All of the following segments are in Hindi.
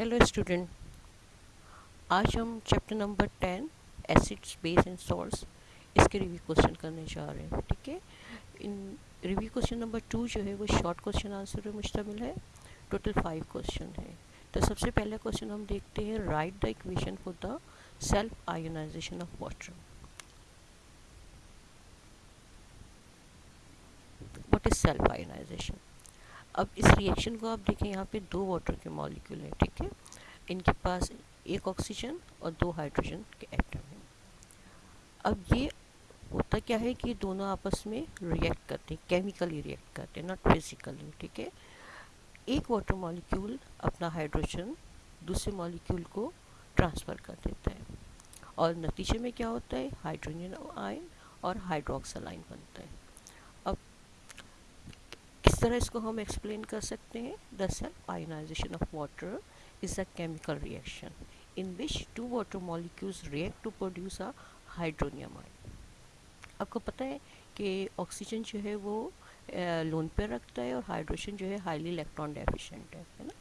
हेलो स्टूडेंट आज हम chapter number ten acids base and salts इसके रिव्यू क्वेश्चन करने जा रहे हैं, ठीक है? इन रिव्यू क्वेश्चन नंबर टू जो है, वो शॉर्ट क्वेश्चन आंसर में मुश्तमिल है। टोटल फाइव क्वेश्चन है। तो सबसे पहला क्वेश्चन हम देखते हैं write the equation for the self ionization of water what is self ionization अब इस रिएक्शन को आप देखें, यहाँ पे दो वाटर के मॉलिक्यूल हैं, ठीक है? इनके पास एक ऑक्सीजन और दो हाइड्रोजन के एटम हैं। अब ये होता क्या है कि दोनों आपस में रिएक्ट करते हैं केमिकली रिएक्ट करते हैं नॉट फिजिकली ठीक है? एक वाटर मॉलिक्यूल अपना हाइड्रोजन दूसरे मॉलिक्यूल को ट्रांसफ़र कर देता है। और नतीजे में क्या होता है? हाइड्रोजन आयन और हाइड्रोक्सल आयन बनता है। तरह इसको हम एक्सप्लेन कर सकते हैं. The self ionization of water is a chemical reaction in which two water molecules react to produce a hydronium ion आपको पता है कि ऑक्सीजन जो है वो लोन पे रखता है और हाइड्रोजन जो है हाईली इलेक्ट्रॉन डेफिशिएंट है है ना?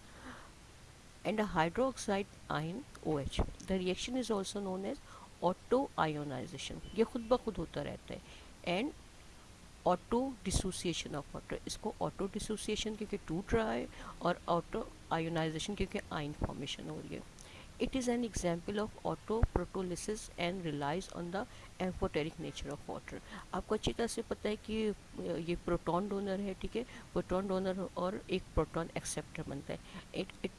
And hydroxide ion O H the reaction is also known as auto ionization ये खुद ब खुद होता रहता है. And auto dissociation of water इसको ऑटो डिसोसिएशन क्योंकि टूट रहा है और ऑटो आयोनाइजेशन क्योंकि आइन फॉर्मेशन हो रही है। It is an example of auto protolysis and relies on the amphoteric nature of water आपको अच्छी तरह से पता है कि ये प्रोटॉन डोनर है, ठीक है? प्रोटॉन डोनर और एक प्रोटॉन एक्सेप्टर बनता है। It it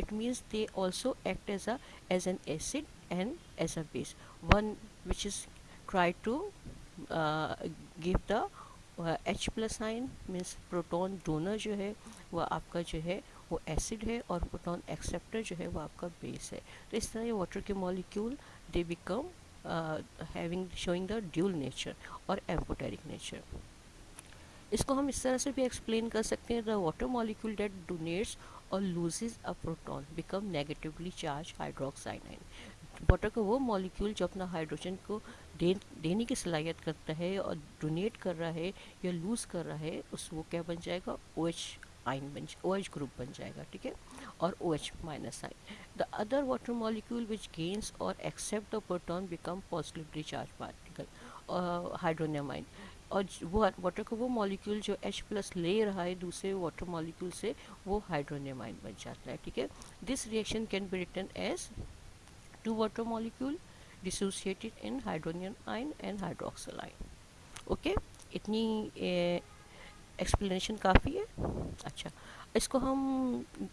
it means they also act as a as an acid and as a base one which is try to give the H plus ion means proton donor जो है, वह आपका जो है, वो एसिड है और प्रोटॉन एक्सेप्टर जो है, वो आपका बेस है। तो इस तरह ये वाटर के molecule they become having showing the dual nature और एम्पोटेरिक नेचर इसको हम इस तरह से भी एक्सप्लेन कर सकते हैं the water molecule that donates or loses a proton become negatively charge hydroxide water का वो मॉलिक्यूल जो अपना हाइड्रोजन को दे देने की सलाहियत करता है और डोनेट कर रहा है या लूज़ कर रहा है, उस वो क्या बन जाएगा? ओ एच आइन बन ओ एच ग्रुप बन जाएगा, ठीक है? और O H minus ion the other water molecule which gains or accept the proton become positively charge particle hydronium ion और वो वाटर का वो मॉलिक्यूल जो H प्लस ले रहा है दूसरे वाटर मॉलिक्यूल से, वो हाइड्रोनियम आइन बन जाता है, ठीक है? This reaction can be written as two water molecule dissociated in hydrogen ion and hydroxyl ion okay okay? इतनी एक्सप्लेनेशन काफ़ी है अच्छा इसको हम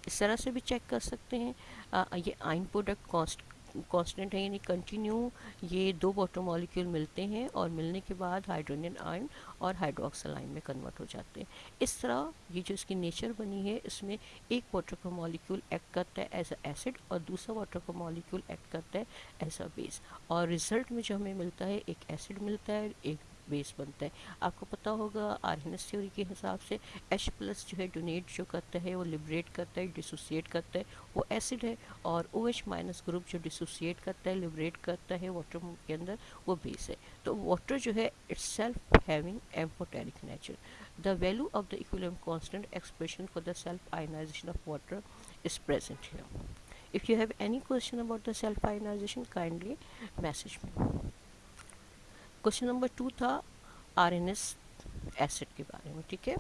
इस तरह से भी चेक कर सकते हैं आ, ये आइन प्रोडक्ट कॉन्स्ट कांस्टेंट है, यानी कंटिन्यू ये दो वाटर मॉलिक्यूल मिलते हैं और मिलने के बाद हाइड्रोजन आयन और हाइड्रोक्सल आयन में कन्वर्ट हो जाते हैं। इस तरह ये जो इसकी नेचर बनी है, इसमें एक वाटर का मॉलिक्यूल एक्ट करता है एज अ एसिड और दूसरा वाटर का मॉलिक्यूल एक्ट करता है एज अ बेस और रिज़ल्ट में जो हमें मिलता है, एक एसिड मिलता है, एक बेस बनता है। आपको पता होगा आर एस थ्योरी के हिसाब से एच प्लस जो है डोनेट जो करता है, वो लिबरेट करता है डिसोसिएट करता है, वो एसिड है और ओ एच माइनस ग्रुप जो डिसोसिएट करता है लिबरेट करता है वाटर के अंदर, वो बेस है। तो वाटर जो है itself having amphoteric nature the value of the equilibrium constant expression for the self ionization of water is present here if you have any question about the self ionization kindly message me question number two था आर एन एस एसिड के बारे में ठीक है?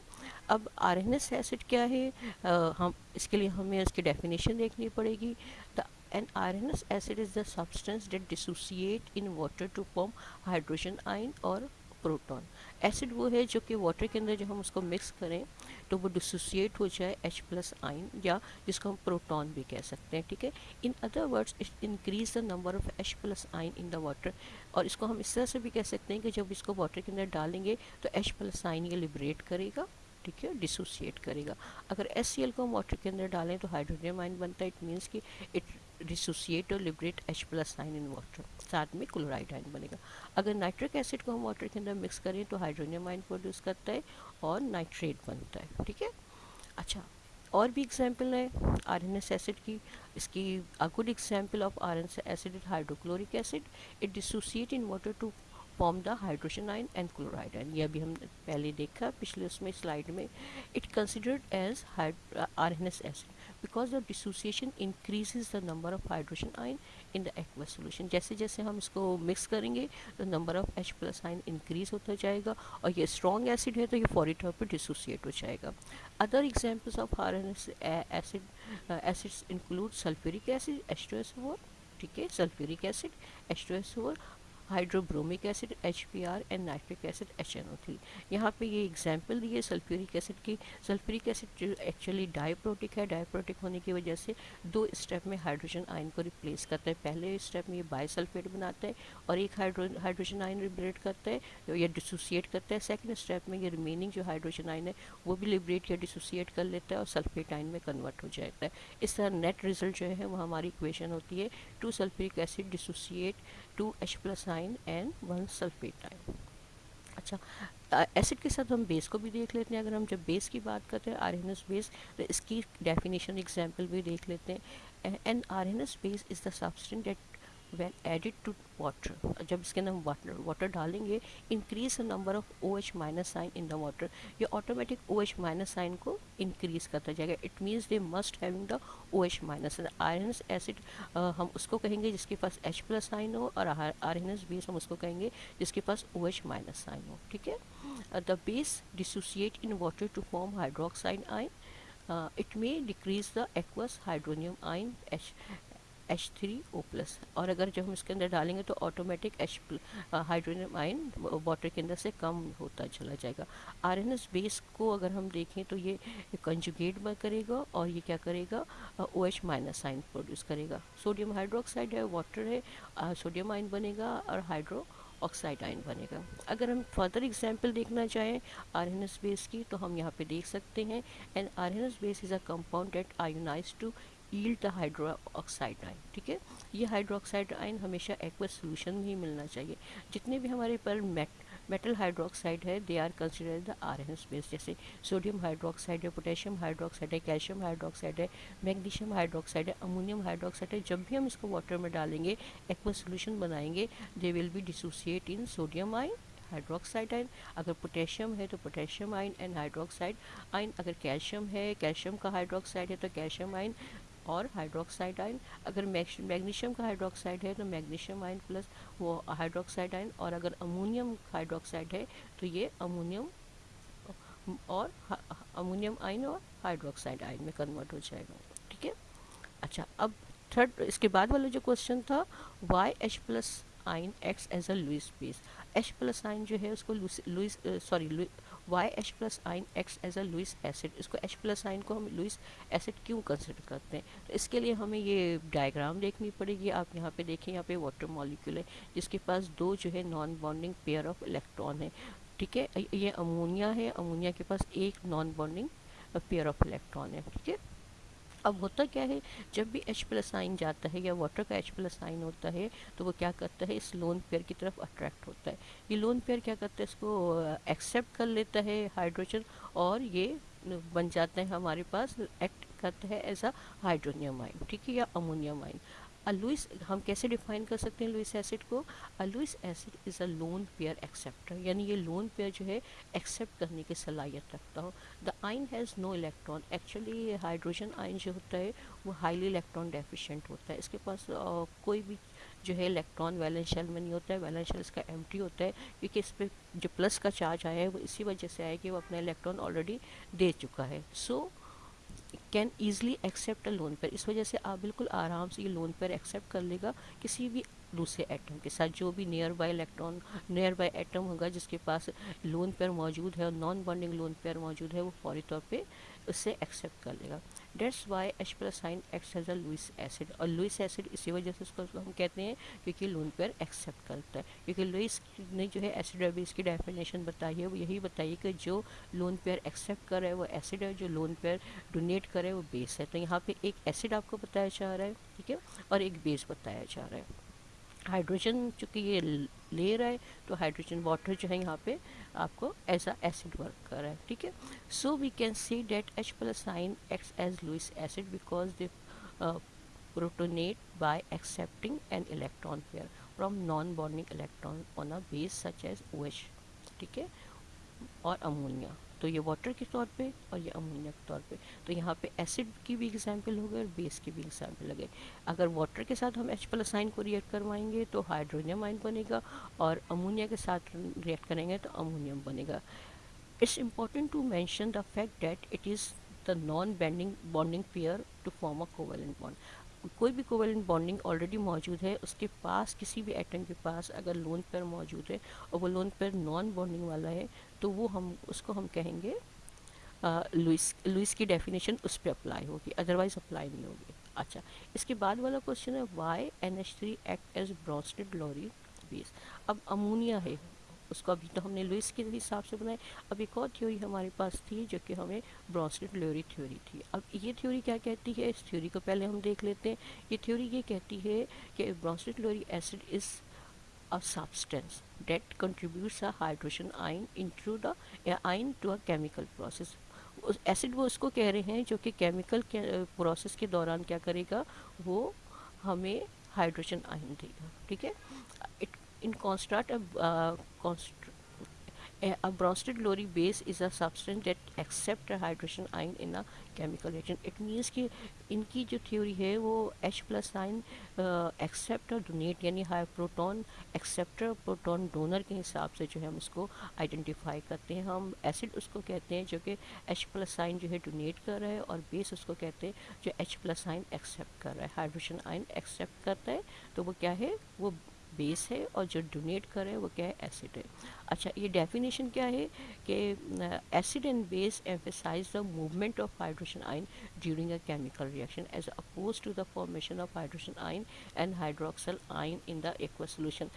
अब आर एन एस एसिड क्या है? आ, हम इसके लिए हमें इसकी डेफिनेशन देखनी पड़ेगी। The an Arrhenius acid is the substance that dissociate in water to form hydrogen ion or proton acid वो है जो कि वाटर के अंदर जब हम उसको मिक्स करें तो वो डिसोसिएट हो जाए एच प्लस आइन या जिसको हम प्रोटॉन भी कह सकते हैं, ठीक है? In other words increase the number of H plus ion in the water और इसको हम इस तरह से भी कह सकते हैं कि जब इसको वाटर के अंदर डालेंगे तो एच प्लस आइन ये लिबरेट करेगा, ठीक है? डिसोसिएट करेगा। अगर एस को हम वाटर के अंदर डालें तो हाइड्रोजन आइन बनता है। इट मीन्स कि इट डिसोसिएट और liberate H plus ion in water साथ में क्लोराइड आइन बनेगा। अगर नाइट्रिक एसिड को हम वाटर के अंदर मिक्स करें तो हाइड्रोनियम आइन प्रोड्यूस करता है और नाइट्रेट बनता है, ठीक है? अच्छा और भी एग्ज़ाम्पल है आर एन एस एसिड की। इसकी a good example of Arrhenius acid hydrochloric acid it dissociate in water to form the hydrogen ion and chloride ion ये अभी हमने पहले देखा, पिछले उसमें स्लाइड में it considered as Arrhenius acid because the dissociation increases the number of hydrogen ion in the aqueous solution जैसे जैसे हम इसको मिक्स करेंगे तो number of H plus ion increase होता जाएगा, और ये स्ट्रॉन्ग एसिड है तो ये फॉरी तौर पर डिसोसिएट हो जाएगा। Other examples of Arrhenius acid acids include sulphuric acid H two S ठीक है? Sulphuric acid H two S hydrobromic acid H P and nitric acid H यहाँ पर ये एग्ज़ाम्पल दिए सल्फ्यूरिक एसिड की। सल्फ्यूरिक एसिड जो एक्चुअली डायप्रोटिक है डायप्रोटिक होने की वजह से दो स्टेप में हाइड्रोजन आयन को रिप्लेस करता है। पहले स्टेप में ये बायसल्फेट बनाता है और एक हाइड्रो हाइड्रोजन आयन लिबरेट करता है या डिसोसिएट करता है। सेकेंड स्टेप में ये रिमेनिंग जो हाइड्रोजन आयन है, वो भी लिबरेट या डिसोसिएट कर लेता है और सल्फेट आयन में कन्वर्ट हो जाता है। इस तरह नेट रिज़ल्ट जो है, वो हमारी इक्वेशन होती है। Two sulphuric acid dissociate to H plus ion and one sulphate ion अच्छा एसिड के साथ हम बेस को भी देख लेते हैं, अगर हम जब बेस की बात करते हैं आर बेस तो इसकी डेफिनेशन एग्जांपल भी देख लेते हैं। एन are base is the substance that when added to water जब इसके अंदर हम वाटर वाटर डालेंगे increase the number of O H minus ion in the water ये automatic O H minus ion को इंक्रीज करता जाएगा. It means they must having the O H minus ion acid हम उसको कहेंगे जिसके पास एच प्लस साइन हो और एस बेस हम उसको कहेंगे जिसके पास ओ एच माइनस साइन हो. ठीक है? The base dissociate in water to form hydroxide ion it may decrease the aqueous hydronium ion H H three O plus और अगर जब हम इसके अंदर डालेंगे तो automatic H hydrogen ion water के अंदर से कम होता चला जाएगा। आर एन एस बेस को अगर हम देखें तो ये कंजुगेट करेगा और ये क्या करेगा? O H minus ion produce करेगा। सोडियम हाइड्रोक्साइड है वाटर है सोडियम आइन बनेगा और हाइड्रो ऑक्साइड आइन बनेगा। अगर हम फर्दर एग्जांपल देखना चाहें आर एन एस बेस की तो हम यहाँ पे देख सकते हैं। And Arrhenius base is a compound that ionize to yield the hydroxide ion ठीक है? ये हाइड्रोक्साइड आइन हमेशा एक्वस सोल्यूशन में ही मिलना चाहिए। जितने भी हमारे पर मेट, मेटल हाइड्रोक्साइड है they are consider the Arrhenius base जैसे सोडियम हाइड्रोक्साइड है, पोटेशियम हाइड्रोक्साइड है, कैल्शियम हाइड्रोक्साइड है, मैग्नीशियम हाइड्रोक्साइड है, अमोनियम हाइड्रोक्साइड है, जब भी हम इसको वाटर में डालेंगे, एक्वस सोल्यूशन बनाएँगे they will be dissociate in sodium ion hydroxide ion अगर पोटेशियम है तो पोटेशियम आइन एंड हाइड्रोक्साइड आइन अगर कैल्शियम है, कैल्शियम का हाइड्रोक्साइड है तो कैल्शियम आइन और हाइड्रोक्साइड आइन अगर मैग्नीशियम का हाइड्रोक्साइड है तो मैग्नीशियम आइन प्लस वो हाइड्रोक्साइड आइन और अगर अमोनियम हाइड्रोक्साइड है तो ये अमोनियम और अमोनियम आइन और हाइड्रोक्साइड आइन में कन्वर्ट हो जाएगा, ठीक है? अच्छा अब थर्ड इसके बाद वाला जो क्वेश्चन था why H plus ion acts as a Lewis base H plus ion जो है, उसको Lewis sorry why H plus ion acts as a Lewis acid इसको एच प्लस आइन को हम लुइस एसिड क्यों कंसिडर करते हैं? तो इसके लिए हमें ये डायग्राम देखनी पड़ेगी। आप यहाँ पे देखें, यहाँ पे वाटर मॉलिक्यूल है, जिसके पास दो जो है non bonding pair of electron है। ठीक है? ये अमोनिया है। अमोनिया के पास एक non bonding pair of electron है। ठीक है? अब होता क्या है? जब भी एच प्लस आइन जाता है या वाटर का एच प्लस आइन होता है तो वो क्या करता है? इस लोन पेयर की तरफ़ अट्रैक्ट होता है। ये लोन पेयर क्या करता है? इसको एक्सेप्ट कर लेता है हाइड्रोजन और ये बन जाते हैं हमारे पास एक्ट करता है एज अ हाइड्रोनियम आइन ठीक है? या अमोनियम आइन लुइस हम कैसे डिफाइन कर सकते हैं लुइस एसिड को? Lewis acid is a lone pair acceptor यानी ये लोन पेयर जो है एक्सेप्ट करने की सलाहियत रखता हो। The ion has no electron actually hydrogen ion जो होता है वो हाईली इलेक्ट्रॉन डेफिशिएंट होता है। इसके पास आ, कोई भी जो है इलेक्ट्रॉन वैलेंस शेल में नहीं होता है। वैलेंस शेल इसका एम होता है क्योंकि इस पर जो प्लस का चार्ज आया है वो इसी वजह से आया कि वो अपना इलेक्ट्रॉन ऑलरेडी दे चुका है। So so, can easily accept lone pair इस वजह से आप बिल्कुल आराम से ये लोन पेयर एक्सेप्ट कर लेगा किसी भी दूसरे एटम के साथ। जो भी nearby electron nearby atom होगा जिसके पास लोन पेयर मौजूद है और नॉन बॉन्डिंग लोन पेयर मौजूद है, वो फौरी तौर पे उससे एक्सेप्ट कर लेगा। That's why H plus sign acts as a Lewis acid और लुइस एसिड इसी वजह से उसको हम कहते हैं क्योंकि लोन पेयर एक्सेप्ट करता है। क्योंकि लुइस ने जो है एसिड और बेस की डेफिनेशन बताई है। वो यही बताइए कि जो लोन पेयर एक्सेप्ट करे वो एसिड है, जो लोन पेयर डोनेट करे वो बेस है। तो यहाँ पे एक एसिड आपको बताया जा रहा है, ठीक है? और एक बेस बताया जा रहा है। हाइड्रोजन चूँकि ये ले रहा है तो हाइड्रोजन वाटर जो है यहाँ पे आपको एज ऐसा एसिड वर्क कर रहा है, ठीक है? So we can see that H plus sign acts as Lewis acid because they protonate by accepting an electron pair from non bonding electron on a base such as OH ठीक है? और अमोनिया तो ये वाटर के तौर पे और ये अमोनिया के तौर पे। तो यहाँ पे एसिड की भी एग्ज़ाम्पल हो गए और बेस की भी एग्ज़ाम्पल लगे। अगर वाटर के साथ हम एच प्लस आइन को रिएक्ट करवाएँगे तो हाइड्रोनियम आइन बनेगा और अमोनिया के साथ रिएक्ट करेंगे तो अमोनियम बनेगा। It's important to mention the fact that it is the non banding bonding pair to form a covalent bond कोई भी कोवेलेंट बॉन्डिंग ऑलरेडी मौजूद है, उसके पास किसी भी एटम के पास अगर लोन पेयर मौजूद है और वो लोन पेयर नॉन बॉन्डिंग वाला है तो वो हम, उसको हम कहेंगे लुइस लुइस की डेफिनेशन उस पर अप्लाई होगी अदरवाइज़ अप्लाई नहीं होगी। अच्छा इसके बाद वाला क्वेश्चन है why N H three act as Bronsted Lowry base अब अमोनिया है, उसको अभी तो हमने लुइस के हिसाब से बनाए अब एक और थ्योरी हमारे पास थी, जो कि हमें ब्रॉन्स्टेड लोरी थ्योरी थी। अब ये थ्योरी क्या कहती है? इस थ्योरी को पहले हम देख लेते हैं। ये थ्योरी ये कहती है कि Bronsted Lowry acid is a substance that contributes a hydrogen ion into the ion to a chemical process. Acid वो उसको कह रहे हैं जो कि केमिकल के प्रोसेस के दौरान क्या करेगा? वो हमें हाइड्रोजन आयन देगा, ठीक है? It in contrast a Bronsted Lowry base is a that accept hydrogen ion in a chemical reaction. It means कि इनकी जो थ्योरी है, वो एच प्लस एक्सेप्ट और डोनेट यानी हाई प्रोटॉन एक्सेप्टर प्रोटॉन डोनर के हिसाब से जो है हम उसको आइडेंटिफाई करते हैं। हम एसिड उसको कहते हैं जो कि एच प्लस आइन जो है डोनेट कर रहा है और बेस उसको कहते हैं जो एच प्लस आइन एक्सेप्ट कर रहा है। हाइड्रोजन आइन एक्सेप्ट करता है तो वो क्या है? वो बेस है और जो डोनेट कर करे वो क्या है? एसिड है। अच्छा ये डेफिनेशन क्या है कि acid and base emphasize the movement of hydrogen ion during a chemical reaction as opposed to the formation of hydrogen ion and hydroxyl ion in the aqua solution.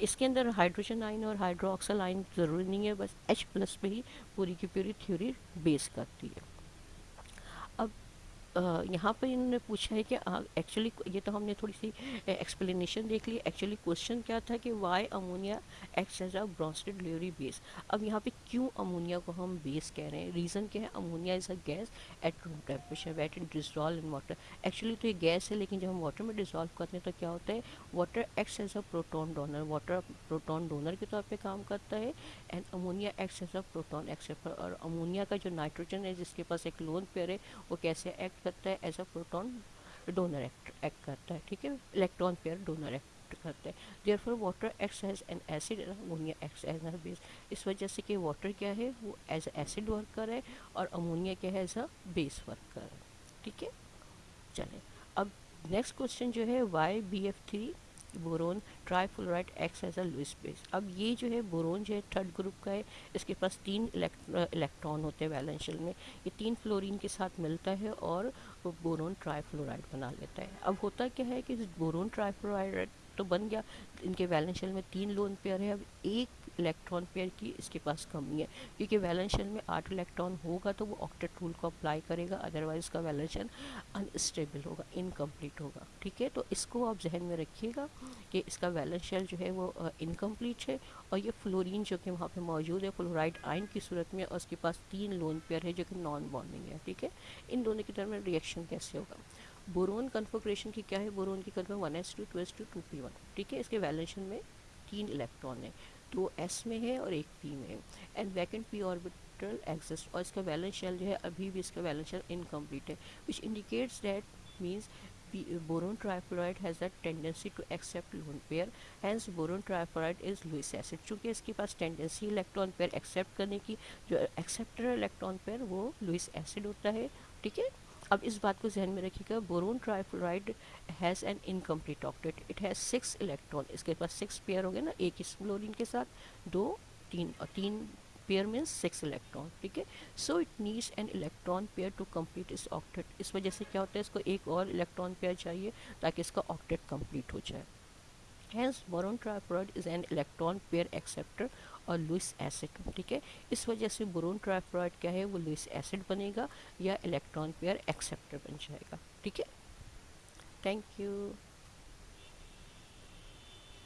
इसके अंदर हाइड्रोजन आइन और हाइड्रोक्सल आइन ज़रूरी नहीं है, बस एच प्लस पे ही पूरी की पूरी थ्योरी बेस करती है। यहाँ पर इन्होंने पूछा है कि एक्चुअली ये तो हमने थोड़ी सी एक्सप्लेनेशन देख ली। एक्चुअली क्वेश्चन क्या था कि why ammonia acts as a Bronsted Lowry base अब यहाँ पे क्यों अमोनिया को हम बेस कह रहे हैं? रीज़न क्या है? Ammonia is a gas at room temperature wet in dissolve in water actually तो ये गैस है, लेकिन जब हम वाटर में डिजॉल्व करते हैं तो क्या होता है? Water acts as a proton donor water proton donor के तौर पर काम करता है and ammonia acts as a proton acceptor और अमोनिया का जो नाइट्रोजन है, जिसके पास एक लोन पेयर है, वो कैसे एक्ट करता है as a proton donor act act करता है, ठीक है? इलेक्ट्रॉन पेयर डोनर एक्ट करता there water as an acid ammonia acts as an base इस वजह से कि वाटर क्या है? वो एज एसिड वर्कर है और अमोनिया क्या है? एज अ बेस वर्कर है। ठीक है? चले। अब नेक्स्ट क्वेश्चन जो है why B F three boron trifluoride acts as a Lewis base. अब ये जो है बोरोन जो है थर्ड ग्रुप का है, इसके पास तीन इलेक्ट्रॉन होते हैं वैलेंशियल में। ये तीन फ्लोरीन के साथ मिलता है और बोरोन ट्राईफ्लोराइड बना लेता है। अब होता क्या है कि बोरोन ट्राईफ्लोराइड तो बन गया, इनके वैलेंशियल में तीन लोन पेयर है। अब एक इलेक्ट्रॉन पेयर की इसके पास कमी है। क्योंकि वैलेंशियल में आठ इलेक्ट्रॉन होगा तो वो ऑक्टेट रूल को अप्लाई करेगा अदरवाइज़ उसका वैलेंशियल अनस्टेबल होगा इनकम्प्लीट होगा। ठीक है? तो इसको आप जहन में रखिएगा कि इसका वैलेंशियल जो है वो इनकम्प्लीट है और ये फ्लोरीन जो कि वहाँ पर मौजूद है फ्लोराइड आइन की सूरत में और उसके पास तीन लोन पेयर है जो कि नॉन बॉन्डिंग है। ठीक है? इन दोनों के दरमियान रिएक्शन कैसे होगा? बोरोन कन्फोग्रेशन की क्या है? बोरोन की confirm one S two two S two two P one ठीक है? इसके वैलेंशन में तीन इलेक्ट्रॉन है। दो एस में है और एक पी में है। And vacant P orbital exist और इसका बैलेंस शेल जो है, अभी भी इसका बैलेंस शेल इनकम्प्लीट है। Which indicates that means boron trifluoride has a tendency to accept lone pair. Hence, boron trifluoride is Lewis acid. चूँकि इसके पास टेंडेंसी इलेक्ट्रॉन पेयर एक्सेप्ट करने की, जो एक्सेप्टर इलेक्ट्रॉन पेयर वो लुइस एसिड होता है। ठीक है? अब इस बात को जहन में रखिएगा, boron trifluoride has an incomplete octet it has six electron इसके पास सिक्स पेयर हो गए ना, एक इस फ्लोरिन के साथ, दो, तीन, और तीन पेयर मीन्स सिक्स इलेक्ट्रॉन ठीक है? So it needs an electron pair to complete इस ऑक्टेट इस वजह से क्या होता है, इसको एक और इलेक्ट्रॉन पेयर चाहिए ताकि इसका ऑक्टेट कंप्लीट हो जाए। Hence boron trifluoride is an electron pair acceptor और लुइस एसिड ठीक है? इस वजह से बोरोन ट्राइफ्लोराइड क्या है? वो लुइस एसिड बनेगा या इलेक्ट्रॉन पेयर एक्सेप्टर बन जाएगा, ठीक है? Thank you